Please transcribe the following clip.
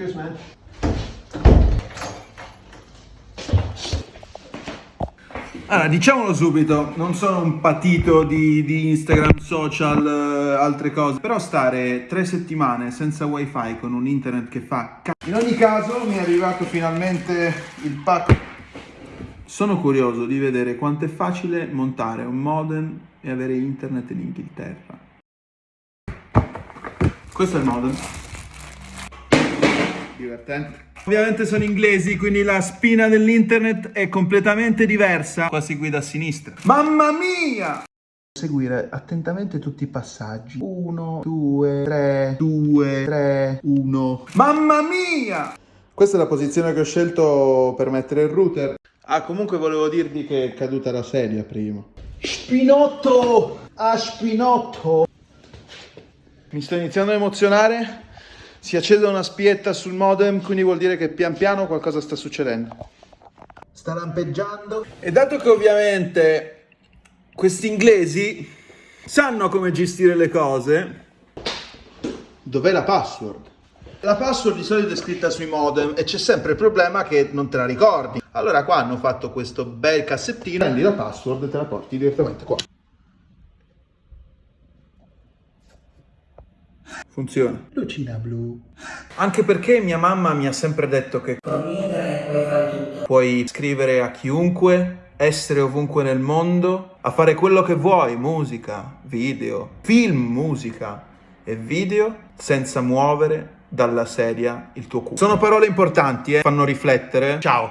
Cheers, man. Allora, diciamolo subito, non sono un patito di, di Instagram, social, eh, altre cose, però stare tre settimane senza wifi con un internet che fa c***o. In ogni caso mi è arrivato finalmente il pack. Sono curioso di vedere quanto è facile montare un modem e avere internet in Inghilterra. Questo è il modem. Divertente. Ovviamente sono inglesi, quindi la spina dell'internet è completamente diversa. Qua si guida a sinistra. Mamma mia! Seguire attentamente tutti i passaggi. 1, 2, 3, 2, 3, 1. Mamma mia! Questa è la posizione che ho scelto per mettere il router. Ah, comunque volevo dirvi che è caduta la sedia prima. Spinotto! Ah, spinotto! Mi sto iniziando a emozionare. Si accende una spietta sul modem, quindi vuol dire che pian piano qualcosa sta succedendo. Sta lampeggiando. E dato che ovviamente questi inglesi sanno come gestire le cose, dov'è la password? La password di solito è scritta sui modem e c'è sempre il problema che non te la ricordi. Allora qua hanno fatto questo bel cassettino, prendi la password e te la porti direttamente qua. Funziona. Lucina blu. Anche perché mia mamma mi ha sempre detto che Con internet puoi fare tutto. puoi scrivere a chiunque, essere ovunque nel mondo, a fare quello che vuoi, musica, video, film, musica e video, senza muovere dalla sedia il tuo culo. Sono parole importanti, eh? fanno riflettere. Ciao.